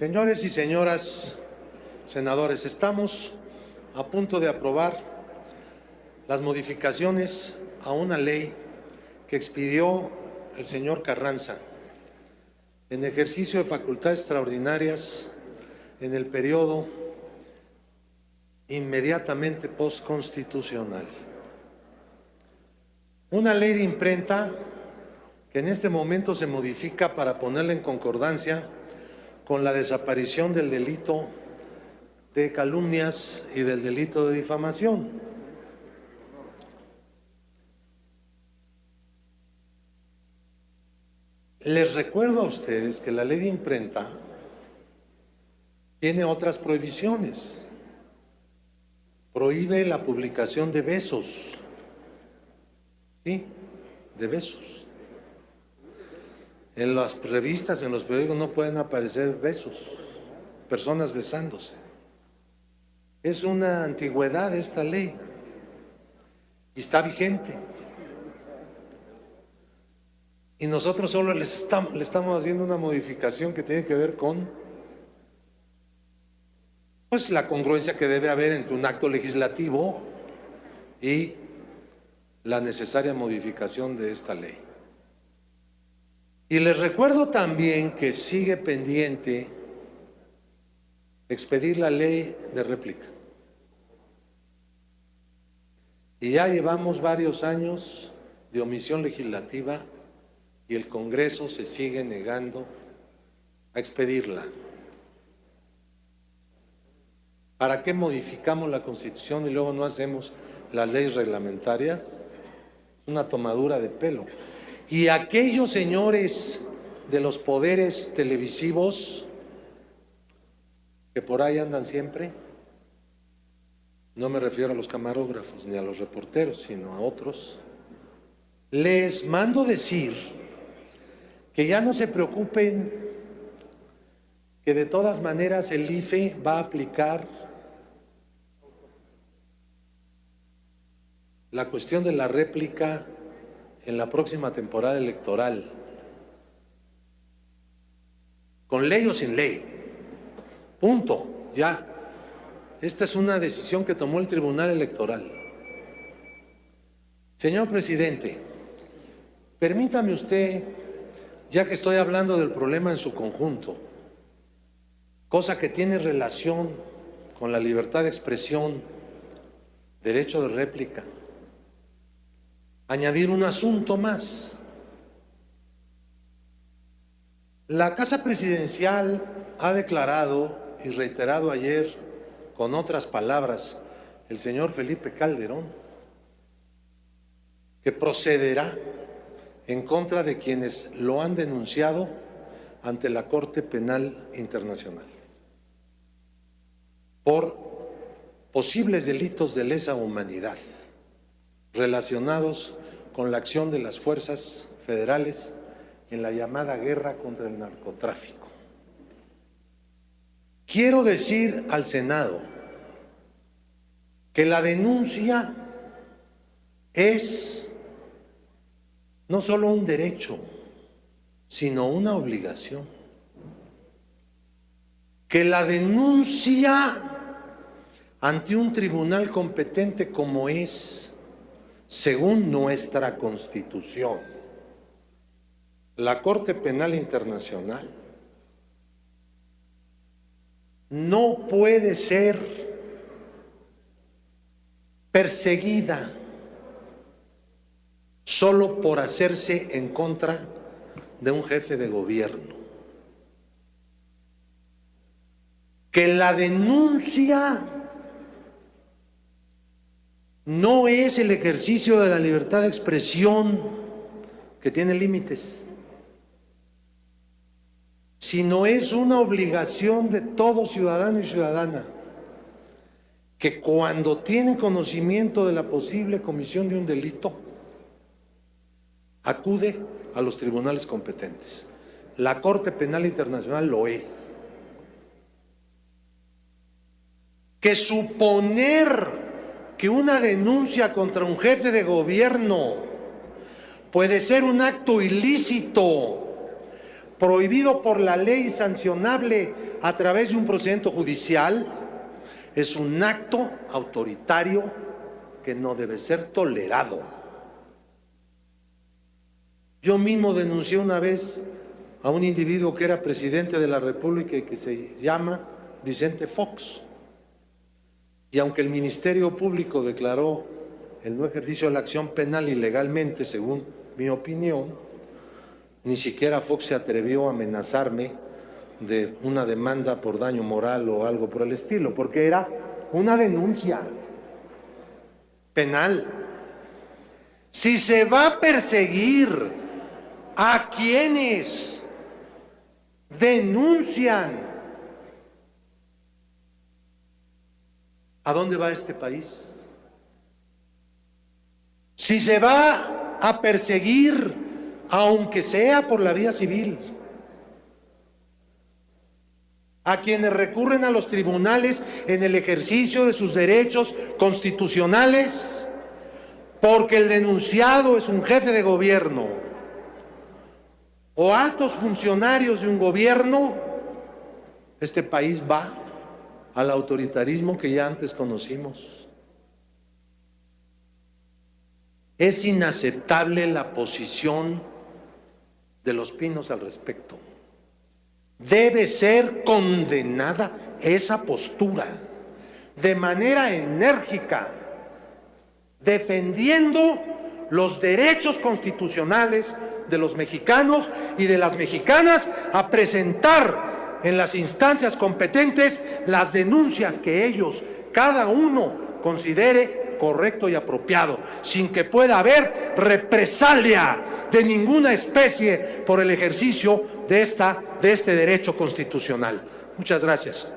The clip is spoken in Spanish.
Señores y señoras senadores, estamos a punto de aprobar las modificaciones a una ley que expidió el señor Carranza en ejercicio de facultades extraordinarias en el periodo inmediatamente postconstitucional. Una ley de imprenta que en este momento se modifica para ponerla en concordancia con la desaparición del delito de calumnias y del delito de difamación. Les recuerdo a ustedes que la ley de imprenta tiene otras prohibiciones. Prohíbe la publicación de besos, ¿sí? De besos. En las revistas, en los periódicos no pueden aparecer besos, personas besándose. Es una antigüedad esta ley y está vigente. Y nosotros solo les estamos, le estamos haciendo una modificación que tiene que ver con pues, la congruencia que debe haber entre un acto legislativo y la necesaria modificación de esta ley. Y les recuerdo también que sigue pendiente expedir la ley de réplica. Y ya llevamos varios años de omisión legislativa y el Congreso se sigue negando a expedirla. ¿Para qué modificamos la Constitución y luego no hacemos las leyes reglamentarias? Una tomadura de pelo. Y aquellos señores de los poderes televisivos que por ahí andan siempre, no me refiero a los camarógrafos ni a los reporteros, sino a otros, les mando decir que ya no se preocupen, que de todas maneras el IFE va a aplicar la cuestión de la réplica en la próxima temporada electoral, con ley o sin ley. Punto, ya. Esta es una decisión que tomó el Tribunal Electoral. Señor presidente, permítame usted, ya que estoy hablando del problema en su conjunto, cosa que tiene relación con la libertad de expresión, derecho de réplica, añadir un asunto más. La Casa Presidencial ha declarado y reiterado ayer, con otras palabras, el señor Felipe Calderón, que procederá en contra de quienes lo han denunciado ante la Corte Penal Internacional por posibles delitos de lesa humanidad relacionados con la acción de las fuerzas federales en la llamada guerra contra el narcotráfico. Quiero decir al Senado que la denuncia es no solo un derecho, sino una obligación. Que la denuncia ante un tribunal competente como es según nuestra Constitución, la Corte Penal Internacional no puede ser perseguida solo por hacerse en contra de un jefe de gobierno. Que la denuncia no es el ejercicio de la libertad de expresión que tiene límites, sino es una obligación de todo ciudadano y ciudadana que cuando tiene conocimiento de la posible comisión de un delito, acude a los tribunales competentes. La Corte Penal Internacional lo es. Que suponer que una denuncia contra un jefe de gobierno puede ser un acto ilícito, prohibido por la ley, sancionable a través de un procedimiento judicial es un acto autoritario que no debe ser tolerado. Yo mismo denuncié una vez a un individuo que era presidente de la República y que se llama Vicente Fox. Y aunque el Ministerio Público declaró el no ejercicio de la acción penal ilegalmente, según mi opinión, ni siquiera Fox se atrevió a amenazarme de una demanda por daño moral o algo por el estilo, porque era una denuncia penal. Si se va a perseguir a quienes denuncian, ¿a dónde va este país? Si se va a perseguir, aunque sea por la vía civil, a quienes recurren a los tribunales en el ejercicio de sus derechos constitucionales, porque el denunciado es un jefe de gobierno o altos funcionarios de un gobierno, este país va al autoritarismo que ya antes conocimos. Es inaceptable la posición de los pinos al respecto. Debe ser condenada esa postura de manera enérgica, defendiendo los derechos constitucionales de los mexicanos y de las mexicanas a presentar en las instancias competentes las denuncias que ellos, cada uno, considere correcto y apropiado, sin que pueda haber represalia de ninguna especie por el ejercicio de, esta, de este derecho constitucional. Muchas gracias.